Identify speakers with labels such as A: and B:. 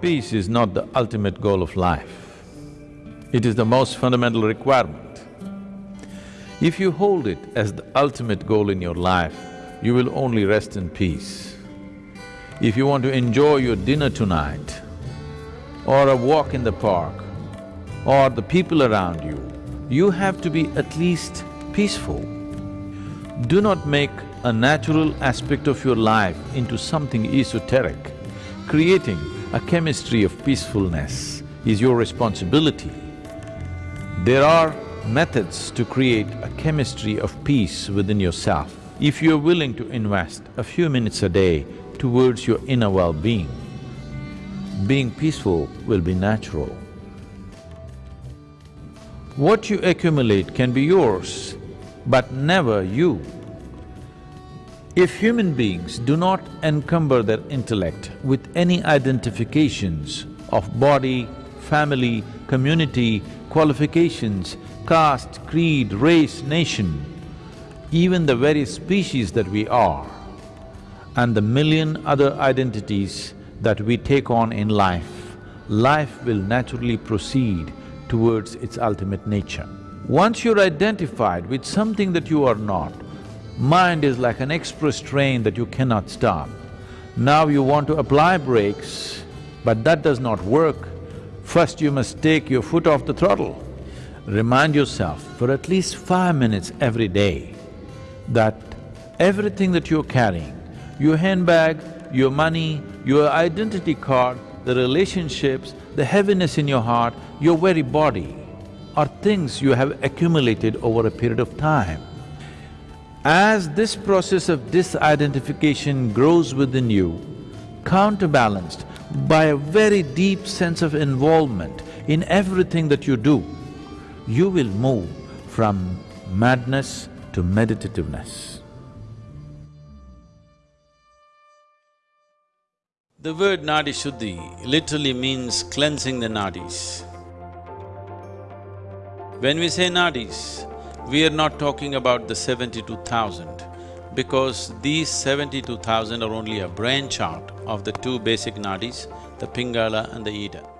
A: Peace is not the ultimate goal of life. It is the most fundamental requirement. If you hold it as the ultimate goal in your life, you will only rest in peace. If you want to enjoy your dinner tonight, or a walk in the park, or the people around you, you have to be at least peaceful. Do not make a natural aspect of your life into something esoteric, creating a chemistry of peacefulness is your responsibility. There are methods to create a chemistry of peace within yourself. If you're willing to invest a few minutes a day towards your inner well-being, being peaceful will be natural. What you accumulate can be yours, but never you. If human beings do not encumber their intellect with any identifications of body, family, community, qualifications, caste, creed, race, nation, even the very species that we are, and the million other identities that we take on in life, life will naturally proceed towards its ultimate nature. Once you're identified with something that you are not, Mind is like an express train that you cannot stop. Now you want to apply brakes, but that does not work. First you must take your foot off the throttle. Remind yourself for at least five minutes every day that everything that you're carrying, your handbag, your money, your identity card, the relationships, the heaviness in your heart, your very body are things you have accumulated over a period of time. As this process of disidentification grows within you, counterbalanced by a very deep sense of involvement in everything that you do, you will move from madness to meditativeness.
B: The word Nadi Shuddhi literally means cleansing the nadis. When we say nadis, we are not talking about the seventy-two thousand because these seventy-two thousand are only a branch out of the two basic nadis, the Pingala and the Ida.